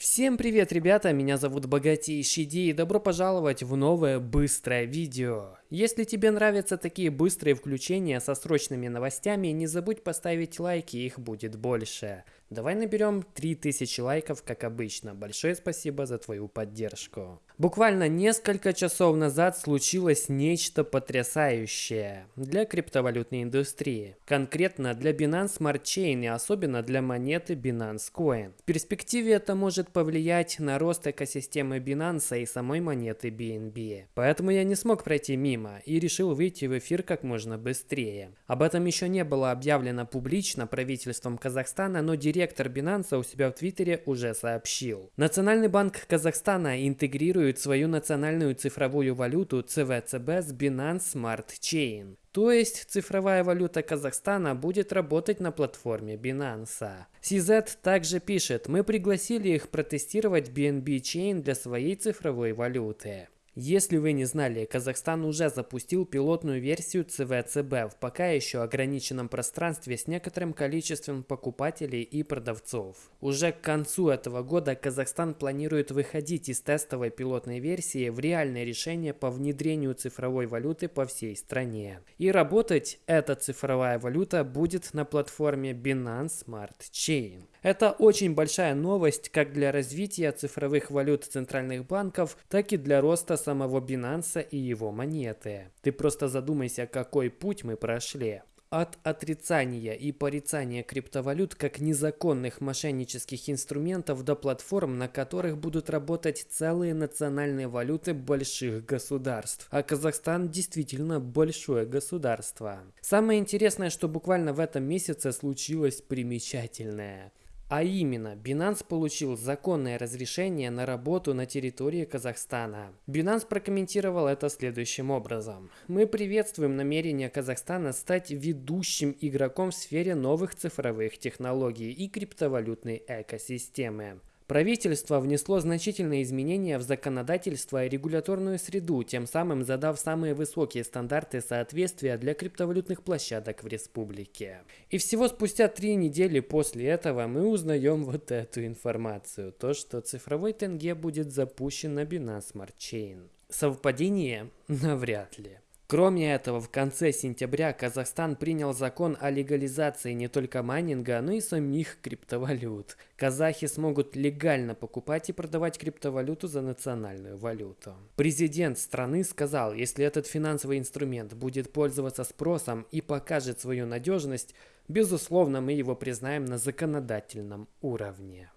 Всем привет, ребята! Меня зовут Богатейший Ди и добро пожаловать в новое быстрое видео. Если тебе нравятся такие быстрые включения со срочными новостями, не забудь поставить лайки, их будет больше. Давай наберем 3000 лайков, как обычно. Большое спасибо за твою поддержку. Буквально несколько часов назад случилось нечто потрясающее для криптовалютной индустрии. Конкретно для Binance Smart Chain и особенно для монеты Binance Coin. В перспективе это может повлиять на рост экосистемы Binance и самой монеты BNB. Поэтому я не смог пройти мимо и решил выйти в эфир как можно быстрее. Об этом еще не было объявлено публично правительством Казахстана, но директор Binance у себя в Твиттере уже сообщил. Национальный банк Казахстана интегрирует свою национальную цифровую валюту ЦВЦБ с Binance Smart Chain. То есть цифровая валюта Казахстана будет работать на платформе Binance. CZ также пишет, мы пригласили их протестировать BNB Chain для своей цифровой валюты. Если вы не знали, Казахстан уже запустил пилотную версию ЦВЦБ в пока еще ограниченном пространстве с некоторым количеством покупателей и продавцов. Уже к концу этого года Казахстан планирует выходить из тестовой пилотной версии в реальное решение по внедрению цифровой валюты по всей стране. И работать эта цифровая валюта будет на платформе Binance Smart Chain. Это очень большая новость как для развития цифровых валют центральных банков, так и для роста самого Binance и его монеты. Ты просто задумайся, какой путь мы прошли. От отрицания и порицания криптовалют как незаконных мошеннических инструментов до платформ, на которых будут работать целые национальные валюты больших государств. А Казахстан действительно большое государство. Самое интересное, что буквально в этом месяце случилось примечательное. А именно, Binance получил законное разрешение на работу на территории Казахстана. Binance прокомментировал это следующим образом. Мы приветствуем намерение Казахстана стать ведущим игроком в сфере новых цифровых технологий и криптовалютной экосистемы. Правительство внесло значительные изменения в законодательство и регуляторную среду, тем самым задав самые высокие стандарты соответствия для криптовалютных площадок в республике. И всего спустя три недели после этого мы узнаем вот эту информацию, то что цифровой тенге будет запущен на Binance Smart Chain. Совпадение? Навряд ли. Кроме этого, в конце сентября Казахстан принял закон о легализации не только майнинга, но и самих криптовалют. Казахи смогут легально покупать и продавать криптовалюту за национальную валюту. Президент страны сказал, если этот финансовый инструмент будет пользоваться спросом и покажет свою надежность, безусловно мы его признаем на законодательном уровне.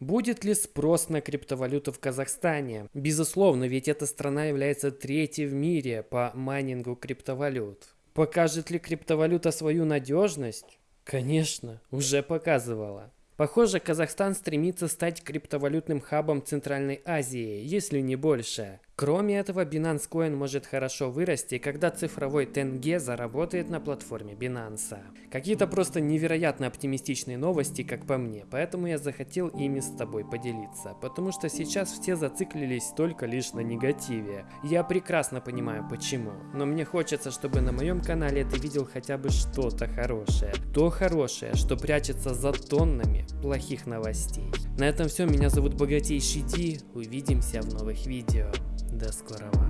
Будет ли спрос на криптовалюту в Казахстане? Безусловно, ведь эта страна является третьей в мире по майнингу криптовалют. Покажет ли криптовалюта свою надежность? Конечно, уже показывала. Похоже, Казахстан стремится стать криптовалютным хабом Центральной Азии, если не больше. Кроме этого, Binance Coin может хорошо вырасти, когда цифровой тенге заработает на платформе Binance. Какие-то просто невероятно оптимистичные новости, как по мне, поэтому я захотел ими с тобой поделиться, потому что сейчас все зациклились только лишь на негативе. Я прекрасно понимаю почему, но мне хочется, чтобы на моем канале ты видел хотя бы что-то хорошее. То хорошее, что прячется за тоннами плохих новостей. На этом все, меня зовут Богатейший Ди, увидимся в новых видео. До скорого.